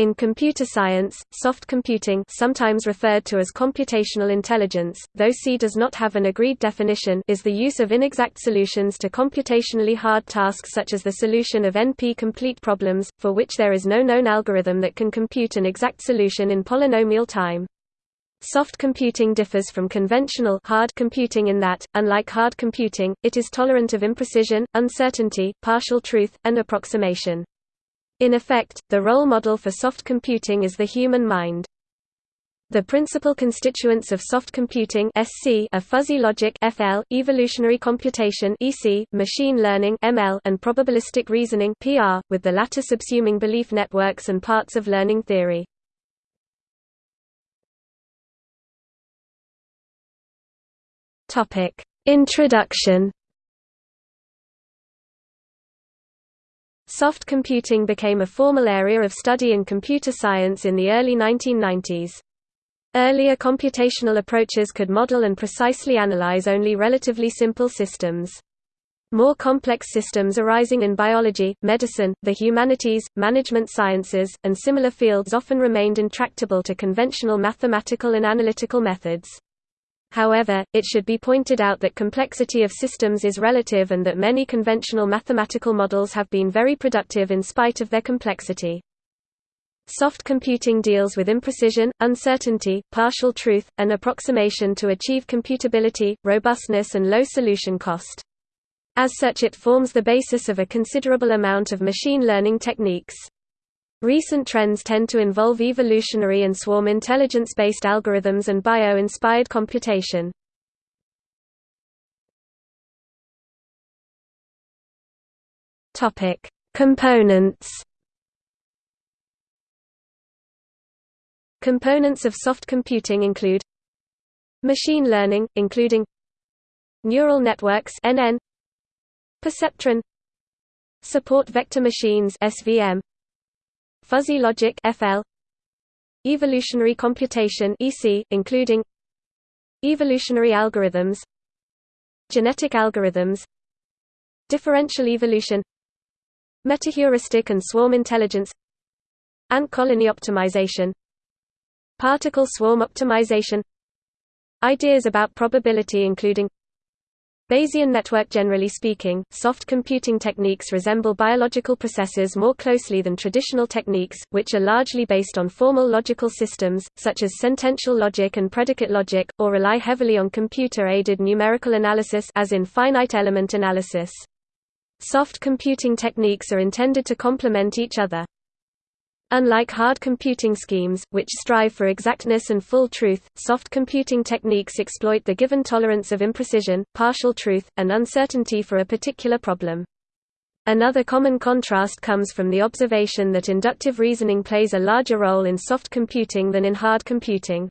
In computer science, soft computing sometimes referred to as computational intelligence, though C does not have an agreed definition is the use of inexact solutions to computationally hard tasks such as the solution of NP-complete problems, for which there is no known algorithm that can compute an exact solution in polynomial time. Soft computing differs from conventional hard computing in that, unlike hard computing, it is tolerant of imprecision, uncertainty, partial truth, and approximation. In effect, the role model for soft computing is the human mind. The principal constituents of soft computing SC are fuzzy logic FL, evolutionary computation EC, machine learning ML, and probabilistic reasoning PR, with the latter subsuming belief networks and parts of learning theory. Topic: Introduction Soft computing became a formal area of study in computer science in the early 1990s. Earlier computational approaches could model and precisely analyze only relatively simple systems. More complex systems arising in biology, medicine, the humanities, management sciences, and similar fields often remained intractable to conventional mathematical and analytical methods. However, it should be pointed out that complexity of systems is relative and that many conventional mathematical models have been very productive in spite of their complexity. Soft computing deals with imprecision, uncertainty, partial truth, and approximation to achieve computability, robustness and low solution cost. As such it forms the basis of a considerable amount of machine learning techniques. Recent trends tend to involve evolutionary and swarm intelligence-based algorithms and bio-inspired computation. Topic: Components. Components of soft computing include machine learning, including neural networks (NN), perceptron, support vector machines (SVM), Fuzzy logic FL Evolutionary computation EC including Evolutionary algorithms Genetic algorithms Differential evolution Metaheuristic and swarm intelligence Ant colony optimization Particle swarm optimization Ideas about probability including Bayesian network Generally speaking, soft computing techniques resemble biological processes more closely than traditional techniques, which are largely based on formal logical systems, such as sentential logic and predicate logic, or rely heavily on computer-aided numerical analysis as in finite element analysis. Soft computing techniques are intended to complement each other. Unlike hard computing schemes, which strive for exactness and full truth, soft computing techniques exploit the given tolerance of imprecision, partial truth, and uncertainty for a particular problem. Another common contrast comes from the observation that inductive reasoning plays a larger role in soft computing than in hard computing.